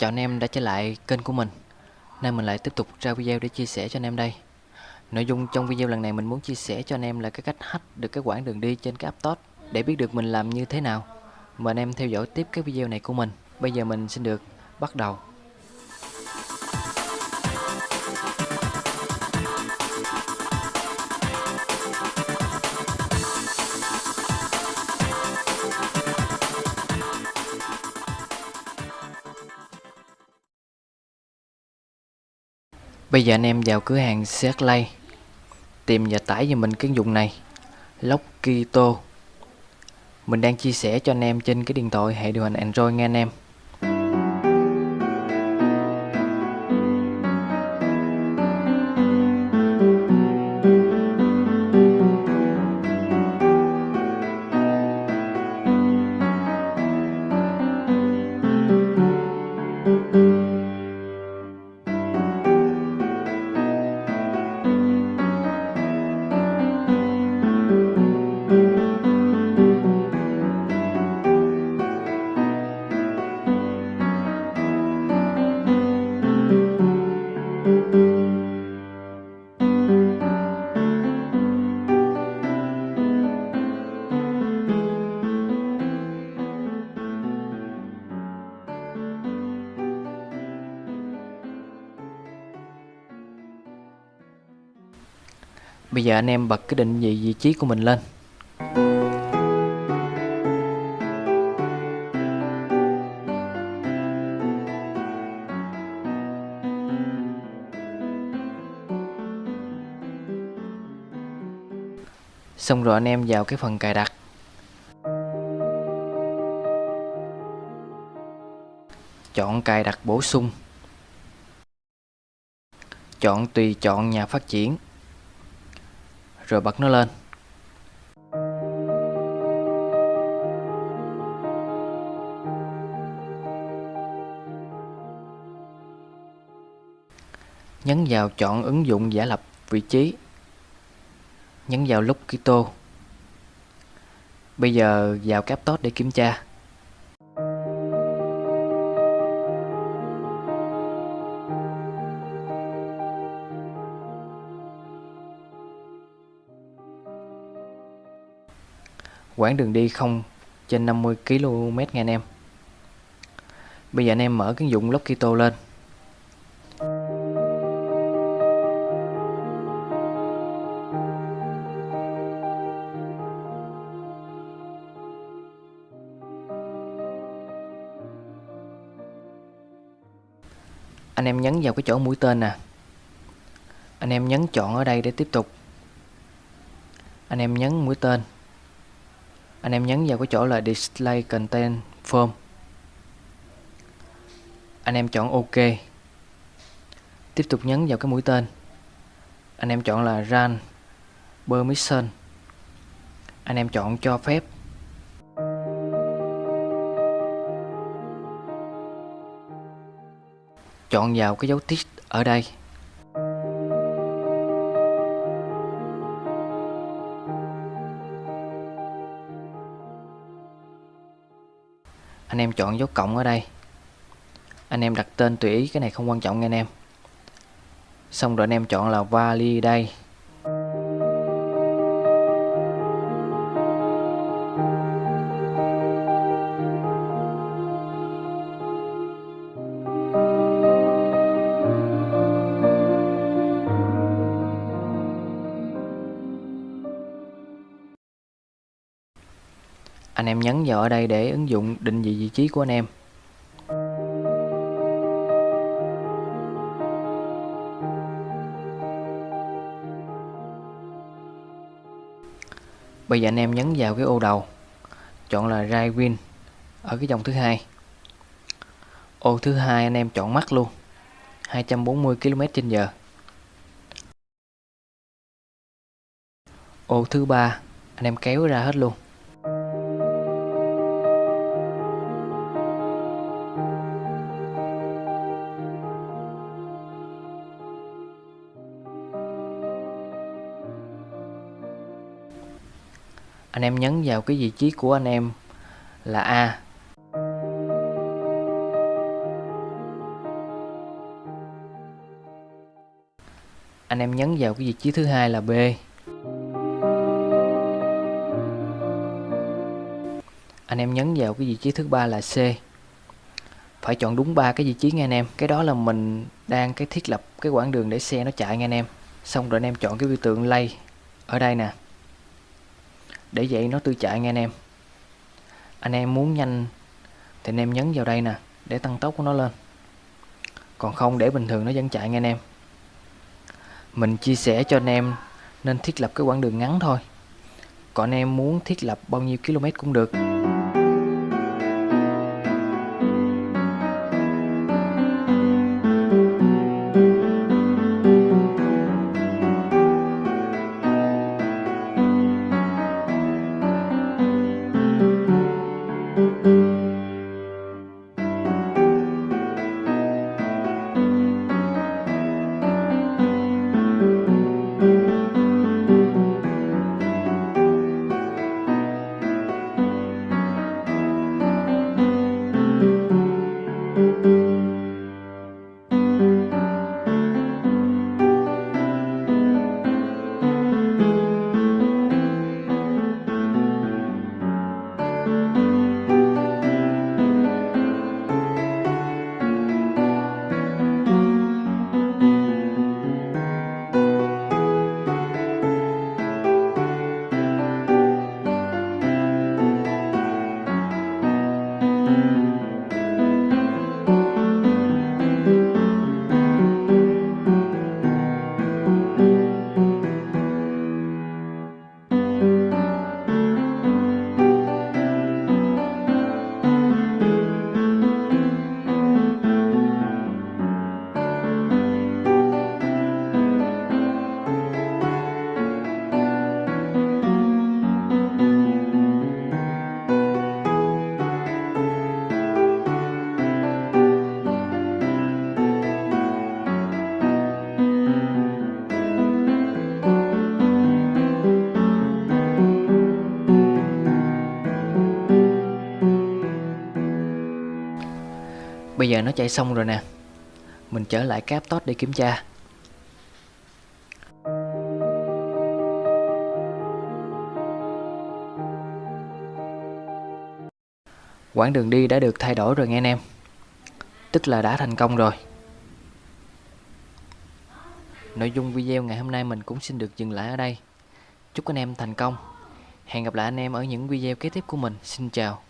Chào anh em đã trở lại kênh của mình. Nay mình lại tiếp tục ra video để chia sẻ cho anh em đây. Nội dung trong video lần này mình muốn chia sẻ cho anh em là cái cách hack được cái quãng đường đi trên cái App Store Để biết được mình làm như thế nào. Mời anh em theo dõi tiếp cái video này của mình. Bây giờ mình xin được bắt đầu. Bây giờ anh em vào cửa hàng Searchlight Tìm và tải cho mình cái ứng dụng này, Lockito. Mình đang chia sẻ cho anh em trên cái điện thoại hệ điều hành Android nghe anh em. Bây giờ anh em bật cái định vị vị trí của mình lên. Xong rồi anh em vào cái phần cài đặt. Chọn cài đặt bổ sung. Chọn tùy chọn nhà phát triển. Rồi bật nó lên. Nhấn vào chọn ứng dụng giả lập vị trí. Nhấn vào lúc Kito. Bây giờ vào cái để kiểm tra. Quãng đường đi không trên 50 km nha anh em. Bây giờ anh em mở cái ứng dụng Lockito lên. Anh em nhấn vào cái chỗ mũi tên nè. Anh em nhấn chọn ở đây để tiếp tục. Anh em nhấn mũi tên anh em nhấn vào cái chỗ là display content form. Anh em chọn ok. Tiếp tục nhấn vào cái mũi tên. Anh em chọn là run, permission. Anh em chọn cho phép. Chọn vào cái dấu tick ở đây. Em chọn dấu cộng ở đây. Anh em đặt tên tùy ý, cái này không quan trọng nha anh em. Xong rồi anh em chọn là validate anh em nhấn vào ở đây để ứng dụng định vị vị trí của anh em. Bây giờ anh em nhấn vào cái ô đầu, chọn là right win ở cái dòng thứ hai. Ô thứ hai anh em chọn mắt luôn 240 km h ô thứ ba anh em kéo ra hết luôn. anh em nhấn vào cái vị trí của anh em là A. Anh em nhấn vào cái vị trí thứ hai là B. Anh em nhấn vào cái vị trí thứ ba là C. Phải chọn đúng ba cái vị trí nghe anh em. Cái đó là mình đang cái thiết lập cái quãng đường để xe nó chạy nghe anh em. Xong rồi anh em chọn cái biểu tượng lay ở đây nè. Để vậy nó tự chạy nghe anh em. Anh em muốn nhanh thì anh em nhấn vào đây nè, để tăng tốc của nó lên. Còn không, để bình thường nó vẫn chạy nghe anh em. Mình chia sẻ cho anh em nên thiết lập cái quãng đường ngắn thôi. Còn anh em muốn thiết lập bao nhiêu km cũng được. Bây giờ nó chạy xong rồi nè. Mình trở lại cái Aptos để kiểm tra. Quãng đường đi đã được thay đổi rồi nghe anh em. Tức là đã thành công rồi. Nội dung video ngày hôm nay mình cũng xin được dừng lại ở đây. Chúc anh em thành công. Hẹn gặp lại anh em ở những video kế tiếp của mình. Xin chào.